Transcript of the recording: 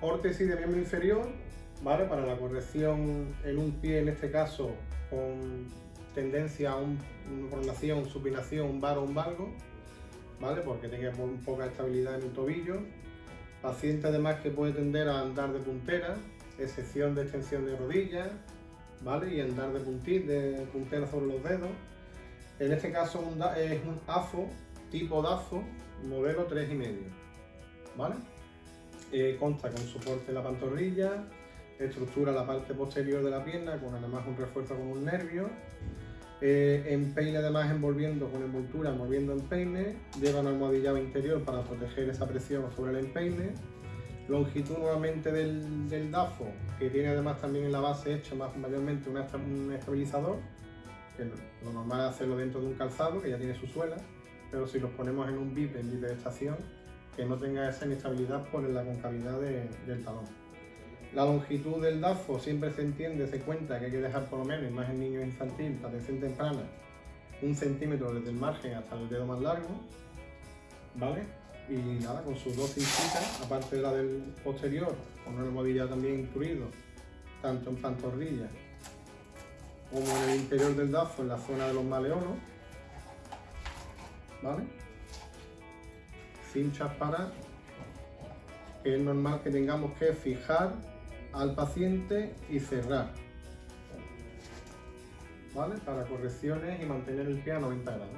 órtesis de miembro inferior, ¿vale? Para la corrección en un pie, en este caso, con tendencia a un, una pronación, supinación, un bar o un valgo, ¿vale? Porque tenga poca estabilidad en el tobillo. Paciente además que puede tender a andar de puntera, excepción de extensión de rodillas, ¿vale? Y andar de, de puntera sobre los dedos. En este caso es un AFO, tipo DAFO, modelo 3,5, ¿vale? Eh, consta con soporte en la pantorrilla, estructura la parte posterior de la pierna con además un refuerzo con un nervio, eh, empeine además envolviendo con envoltura, envolviendo empeine, lleva un almohadillado interior para proteger esa presión sobre el empeine, longitud nuevamente del, DAFO, que tiene además también en la base hecho más mayormente un estabilizador, que lo normal es hacerlo dentro de un calzado que ya tiene su suela, pero si los ponemos en un VIP, en VIP de estación, que no tenga esa inestabilidad por la concavidad del talón. La longitud del DAFO siempre se entiende, se cuenta que hay que dejar por lo menos, más en niños infantil, atención temprana, un centímetro desde el margen hasta el dedo más largo, ¿vale? Y nada, con sus dos cincitas, aparte de la del posterior, con una almohadilla también incluido, tanto en pantorrilla como en el interior del DAFO, en la zona de los maleolos, ¿vale? Cinchas para que es normal que tengamos que fijar al paciente y cerrar. ¿Vale? Para correcciones y mantener el pie a 90 grados.